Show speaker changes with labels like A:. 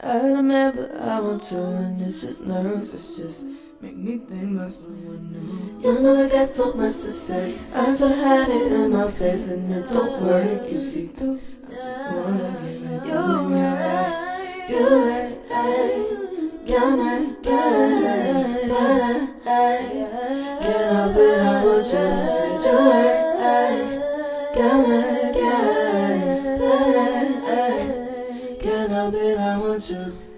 A: I remember I want to, and it's just nerves It's just
B: make me think about someone
A: new. You know I got so much to say. I try to hide it in my face and it don't work. You see through, I just wanna get it You're right, you're right. Got my guy, but I, I Can't help it, I want you to say you're right Got my can help bet I want you.